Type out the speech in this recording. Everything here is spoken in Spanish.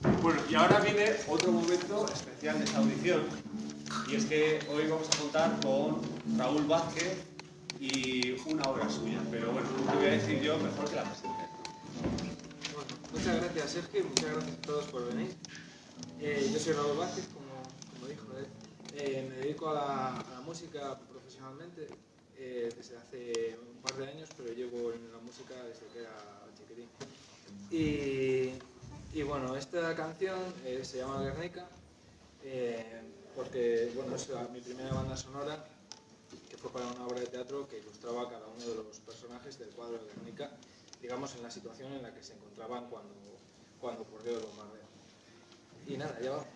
Bueno, y ahora viene otro momento especial de esta audición, y es que hoy vamos a contar con Raúl Vázquez y una obra suya, pero bueno, te voy a decir yo mejor que la presente. Bueno, muchas gracias Sergio y muchas gracias a todos por venir. Eh, yo soy Raúl Vázquez, como, como dijo él. Eh, me dedico a la, a la música profesionalmente eh, desde hace un par de años, pero llevo en la música desde que era chiquitín. Y, esta canción eh, se llama Guernica, eh, porque bueno, es mi primera banda sonora, que fue para una obra de teatro que ilustraba a cada uno de los personajes del cuadro de Guernica, digamos en la situación en la que se encontraban cuando, cuando ocurrió el bombardeo. Y nada, ya vamos.